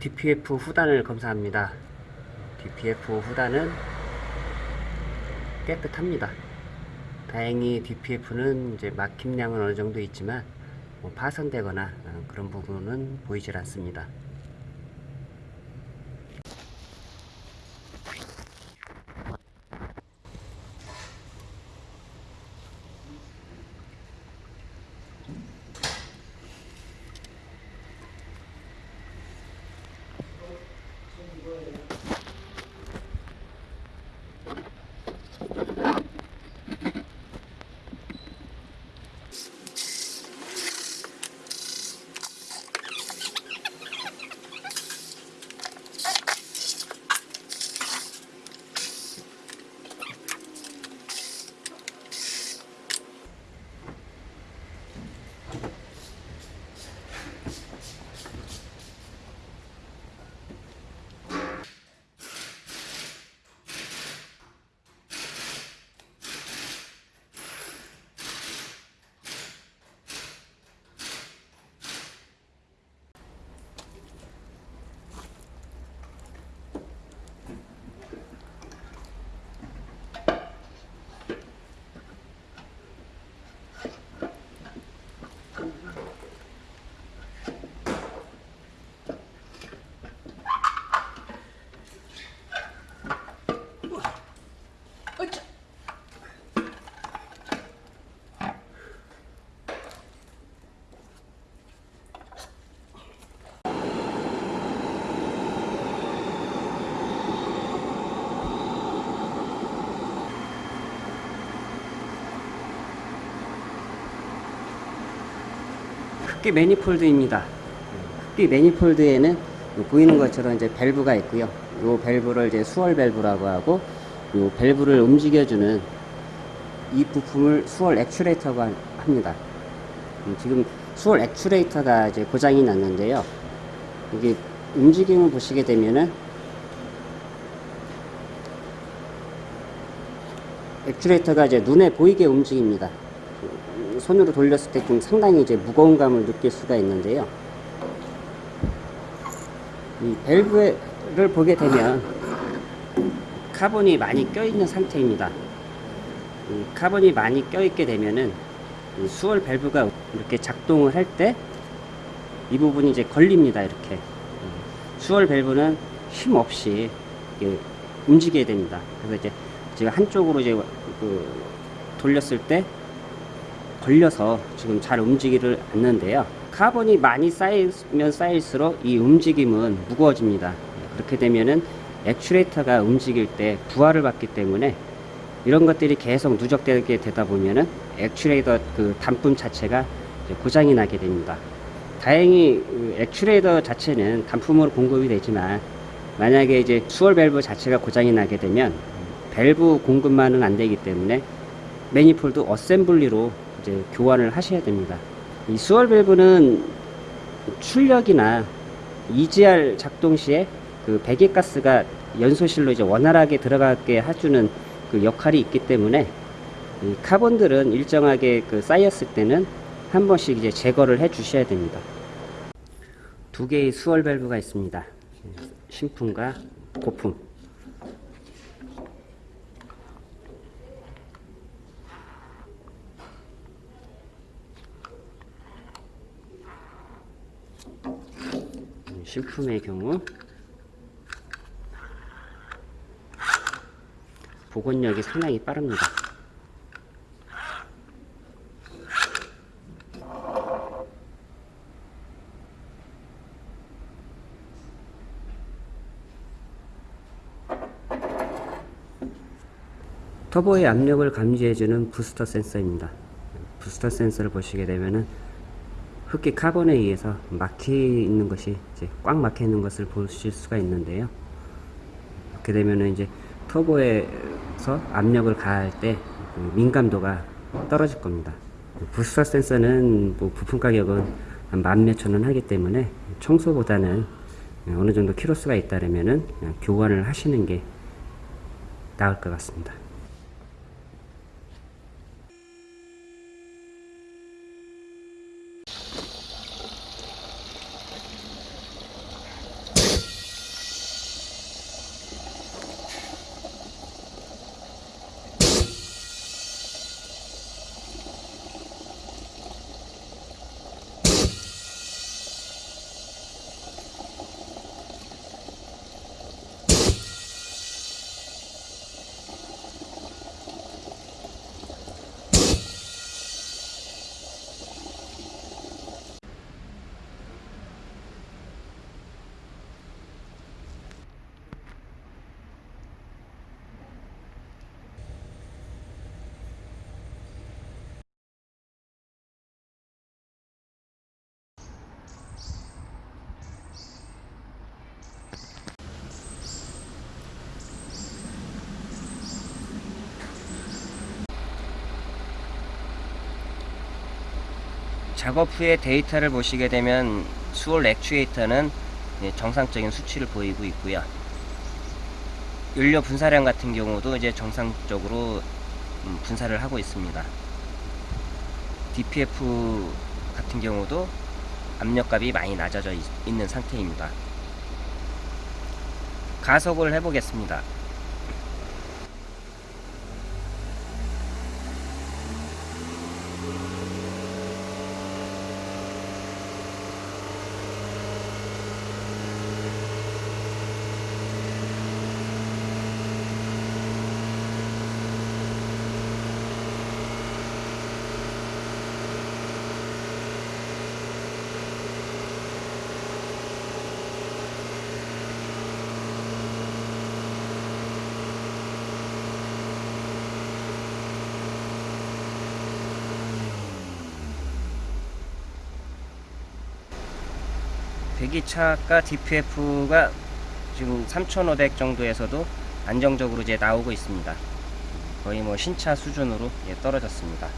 DPF 후단을 검사합니다. DPF 후단은 깨끗합니다. 다행히 DPF는 이제 막힘량은 어느 정도 있지만 뭐 파손되거나 어, 그런 부분은 보이질 않습니다. 흡기 manifold입니다. 흡기 manifold에는 보이는 것처럼 이제 밸브가 있고요. 이 밸브를 이제 swirl 밸브라고 하고 이 밸브를 움직여주는 이 부품을 swirl actuator가 합니다. 음, 지금 swirl actuator가 이제 고장이 났는데요. 이게 움직임을 보시게 되면은 actuator가 이제 눈에 보이게 움직입니다. 손으로 돌렸을 때 좀 상당히 이제 무거운 감을 느낄 수가 있는데요. 이 밸브를 보게 되면 카본이 많이 껴있는 상태입니다. 이 카본이 많이 껴있게 되면은 이 swirl 밸브가 이렇게 작동을 할 때 이 부분이 이제 걸립니다. 이렇게 swirl 밸브는 힘 없이 움직여야 됩니다. 그래서 이제 제가 한쪽으로 이제 그 돌렸을 때 걸려서 지금 잘 움직이를 않는데요. 카본이 많이 쌓이면 쌓일수록 이 움직임은 무거워집니다. 그렇게 되면은 actuator가 움직일 때 부하를 받기 때문에 이런 것들이 계속 누적되게 되다 보면은 액츄레이터 그 단품 자체가 고장이 나게 됩니다. 다행히 그 액츄레이터 자체는 단품으로 공급이 되지만 만약에 이제 swirl 밸브 자체가 고장이 나게 되면 밸브 공급만은 안 되기 때문에 매니폴드 어셈블리로 이제 교환을 하셔야 됩니다. 이 swirl 밸브는 출력이나 EGR 작동 시에 그 배기 가스가 연소실로 이제 원활하게 들어가게 해주는 그 역할이 있기 때문에 이 카본들은 일정하게 그 쌓였을 때는 한 번씩 이제 제거를 해 주셔야 됩니다. 두 개의 수월 밸브가 있습니다. 신품과 고품. 신품의 경우 복원력이 상당히 빠릅니다. 터보의 압력을 감지해주는 부스터 센서입니다. 부스터 센서를 보시게 되면은 흡기 카본에 의해서 막히 있는 것이 이제 꽉 막혀 있는 것을 보실 수가 있는데요. 이렇게 되면은 이제 터보에서 압력을 가할 때그 민감도가 떨어질 겁니다. 부스터 센서는 뭐 부품 가격은 한만 몇천 원 하기 때문에 청소보다는 어느 정도 키로수가 있다면은 교환을 하시는 게 나을 것 같습니다. 작업 후에 데이터를 보시게 되면 수월 액추에이터는 예, 정상적인 수치를 보이고 있고요. 연료 분사량 같은 경우도 이제 정상적으로 음, 분사를 하고 있습니다. DPF 같은 경우도 압력값이 많이 낮아져 있, 있는 상태입니다. 가속을 해보겠습니다. 배기차가 DPF가 지금 3,500 정도에서도 안정적으로 이제 나오고 있습니다. 거의 뭐 신차 수준으로 예, 떨어졌습니다.